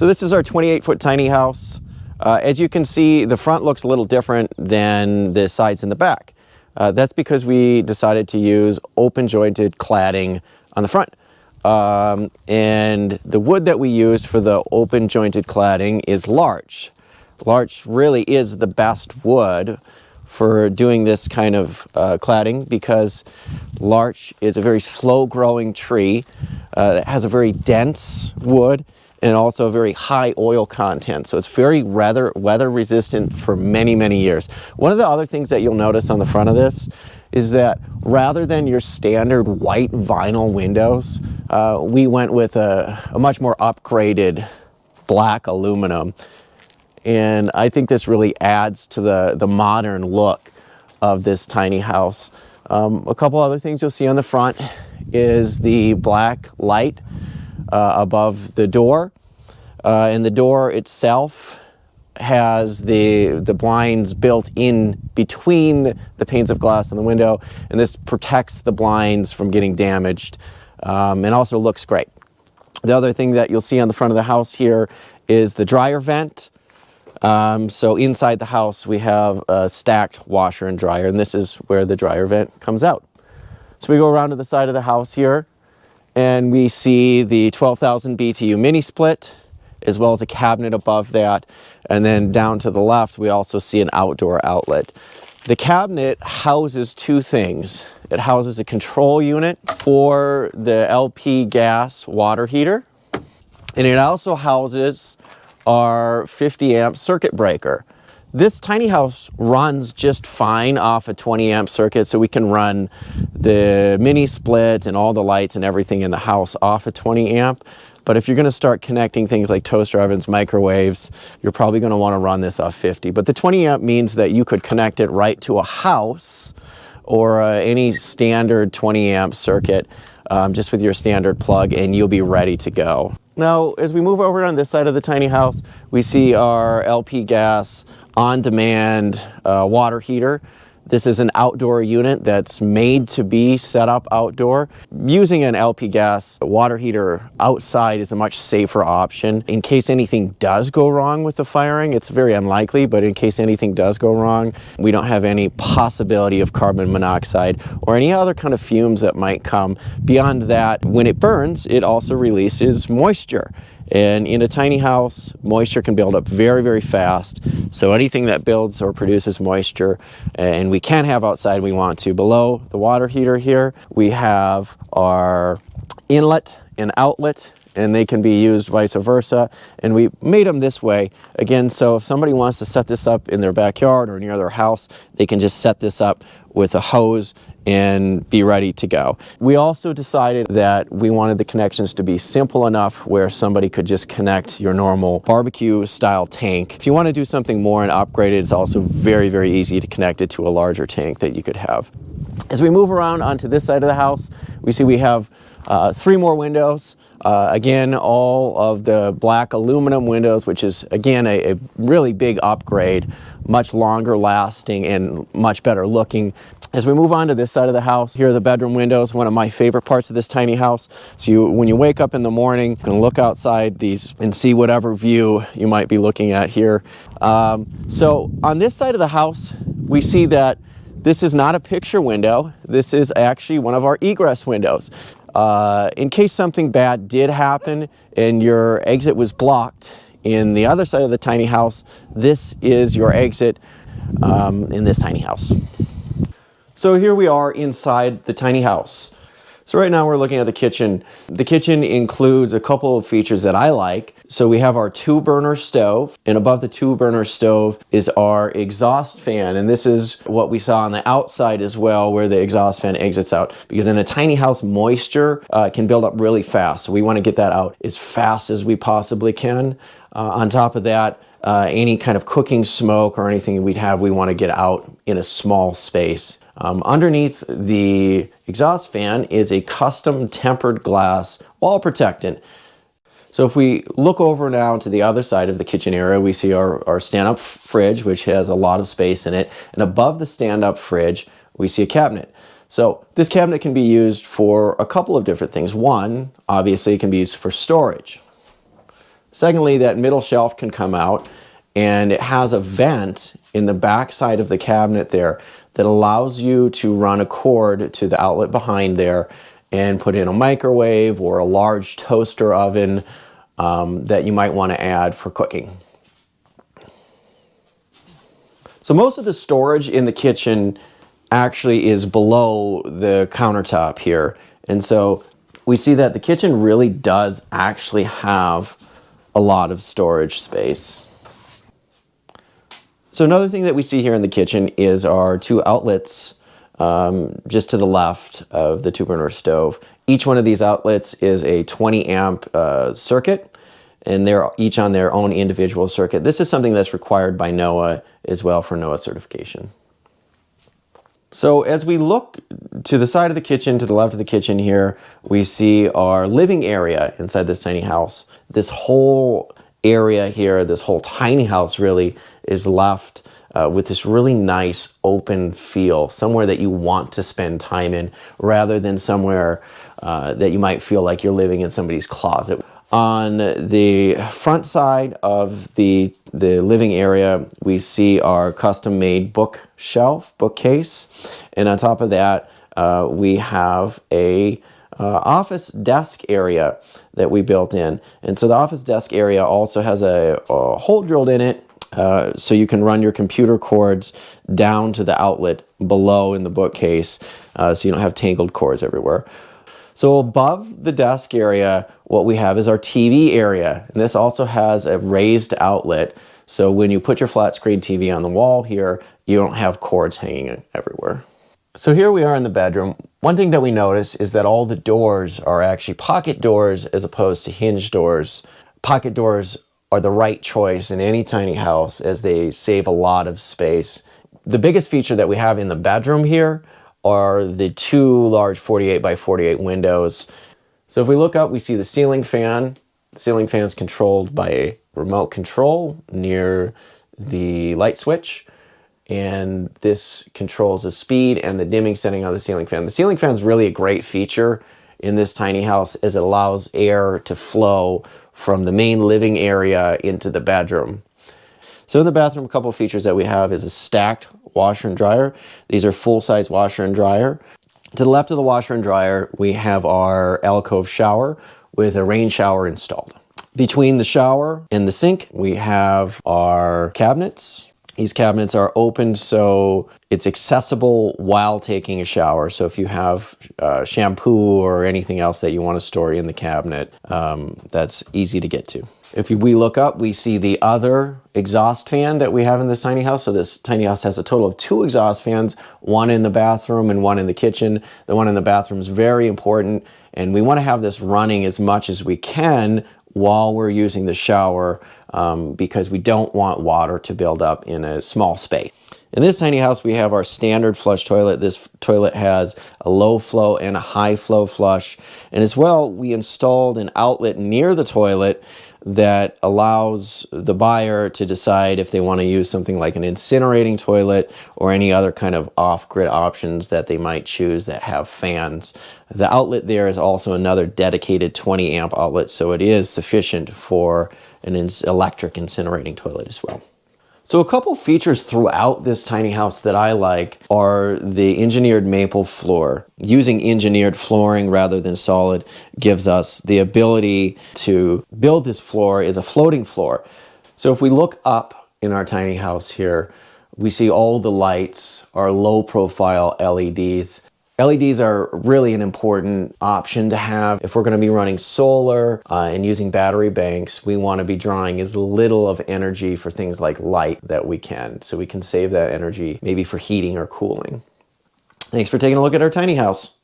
So this is our 28 foot tiny house. Uh, as you can see, the front looks a little different than the sides in the back. Uh, that's because we decided to use open jointed cladding on the front. Um, and the wood that we used for the open jointed cladding is larch. Larch really is the best wood for doing this kind of uh, cladding because larch is a very slow growing tree uh, that has a very dense wood and also a very high oil content. So it's very weather, weather resistant for many, many years. One of the other things that you'll notice on the front of this is that rather than your standard white vinyl windows, uh, we went with a, a much more upgraded black aluminum. And I think this really adds to the, the modern look of this tiny house. Um, a couple other things you'll see on the front is the black light above the door. Uh, and the door itself has the, the blinds built in between the panes of glass and the window, and this protects the blinds from getting damaged um, and also looks great. The other thing that you'll see on the front of the house here is the dryer vent. Um, so inside the house we have a stacked washer and dryer, and this is where the dryer vent comes out. So we go around to the side of the house here, and we see the 12,000 BTU mini split, as well as a cabinet above that. And then down to the left, we also see an outdoor outlet. The cabinet houses two things. It houses a control unit for the LP gas water heater, and it also houses our 50 amp circuit breaker. This tiny house runs just fine off a 20 amp circuit, so we can run the mini split and all the lights and everything in the house off a 20 amp. But if you're going to start connecting things like toaster ovens, microwaves, you're probably going to want to run this off 50. But the 20 amp means that you could connect it right to a house or uh, any standard 20 amp circuit um, just with your standard plug and you'll be ready to go. Now, as we move over on this side of the tiny house, we see our LP gas on-demand uh, water heater. This is an outdoor unit that's made to be set up outdoor. Using an LP gas water heater outside is a much safer option. In case anything does go wrong with the firing, it's very unlikely, but in case anything does go wrong, we don't have any possibility of carbon monoxide or any other kind of fumes that might come. Beyond that, when it burns, it also releases moisture. And in a tiny house, moisture can build up very, very fast. So anything that builds or produces moisture, and we can have outside we want to. Below the water heater here, we have our inlet and outlet and they can be used vice versa. And we made them this way, again, so if somebody wants to set this up in their backyard or near their house, they can just set this up with a hose and be ready to go. We also decided that we wanted the connections to be simple enough where somebody could just connect your normal barbecue style tank. If you want to do something more and upgrade it, it's also very, very easy to connect it to a larger tank that you could have. As we move around onto this side of the house, we see we have uh, three more windows. Uh, again, all of the black aluminum windows, which is again a, a, really big upgrade, much longer lasting and much better looking. As we move on to this side of the house, here are the bedroom windows, one of my favorite parts of this tiny house. So you, when you wake up in the morning, you can look outside these and see whatever view you might be looking at here. Um, so on this side of the house, we see that this is not a picture window. This is actually one of our egress windows. Uh, in case something bad did happen and your exit was blocked in the other side of the tiny house, this is your exit um, in this tiny house. So here we are inside the tiny house. So right now we're looking at the kitchen. The kitchen includes a couple of features that I like. So we have our two burner stove and above the two burner stove is our exhaust fan. And this is what we saw on the outside as well where the exhaust fan exits out because in a tiny house moisture uh, can build up really fast. So we want to get that out as fast as we possibly can. Uh, on top of that, uh, any kind of cooking smoke or anything we'd have, we want to get out in a small space. Um, underneath the exhaust fan is a custom tempered glass wall protectant. So if we look over now to the other side of the kitchen area, we see our, our stand-up fridge, which has a lot of space in it. And above the stand-up fridge, we see a cabinet. So this cabinet can be used for a couple of different things. One, obviously, it can be used for storage. Secondly, that middle shelf can come out and it has a vent in the back side of the cabinet there that allows you to run a cord to the outlet behind there and put in a microwave or a large toaster oven um, that you might want to add for cooking. So most of the storage in the kitchen actually is below the countertop here. And so we see that the kitchen really does actually have a lot of storage space. So another thing that we see here in the kitchen is our two outlets um, just to the left of the two burner stove. Each one of these outlets is a 20 amp uh, circuit and they're each on their own individual circuit. This is something that's required by NOAH as well for NOAH certification. So as we look to the side of the kitchen, to the left of the kitchen here, we see our living area inside this tiny house. This whole area here, this whole tiny house really is left uh, with this really nice open feel, somewhere that you want to spend time in rather than somewhere uh, that you might feel like you're living in somebody's closet. On the front side of the, the living area, we see our custom-made bookshelf, bookcase, and on top of that, uh, we have a uh, office desk area that we built in. And so the office desk area also has a, a hole drilled in it uh, so you can run your computer cords down to the outlet below in the bookcase uh, so you don't have tangled cords everywhere. So above the desk area, what we have is our TV area. And this also has a raised outlet. So when you put your flat screen TV on the wall here, you don't have cords hanging everywhere. So here we are in the bedroom. One thing that we notice is that all the doors are actually pocket doors as opposed to hinge doors. Pocket doors are the right choice in any tiny house as they save a lot of space. The biggest feature that we have in the bedroom here are the two large 48 by 48 windows. So if we look up, we see the ceiling fan. The ceiling fan is controlled by a remote control near the light switch. And this controls the speed and the dimming setting on the ceiling fan. The ceiling fan is really a great feature in this tiny house as it allows air to flow from the main living area into the bedroom. So in the bathroom, a couple features that we have is a stacked washer and dryer. These are full-size washer and dryer. To the left of the washer and dryer, we have our alcove shower with a rain shower installed. Between the shower and the sink, we have our cabinets. These cabinets are open so it's accessible while taking a shower. So if you have uh, shampoo or anything else that you want to store in the cabinet, um, that's easy to get to. If we look up, we see the other exhaust fan that we have in this tiny house. So this tiny house has a total of two exhaust fans, one in the bathroom and one in the kitchen. The one in the bathroom is very important and we want to have this running as much as we can while we're using the shower um, because we don't want water to build up in a small space. In this tiny house, we have our standard flush toilet. This toilet has a low flow and a high flow flush. And as well, we installed an outlet near the toilet that allows the buyer to decide if they want to use something like an incinerating toilet or any other kind of off-grid options that they might choose that have fans. The outlet there is also another dedicated 20 amp outlet, so it is sufficient for an electric incinerating toilet as well. So a couple features throughout this tiny house that I like are the engineered maple floor. Using engineered flooring rather than solid gives us the ability to build this floor as a floating floor. So if we look up in our tiny house here, we see all the lights are low profile LEDs LEDs are really an important option to have. If we're going to be running solar uh, and using battery banks, we want to be drawing as little of energy for things like light that we can. So we can save that energy maybe for heating or cooling. Thanks for taking a look at our tiny house.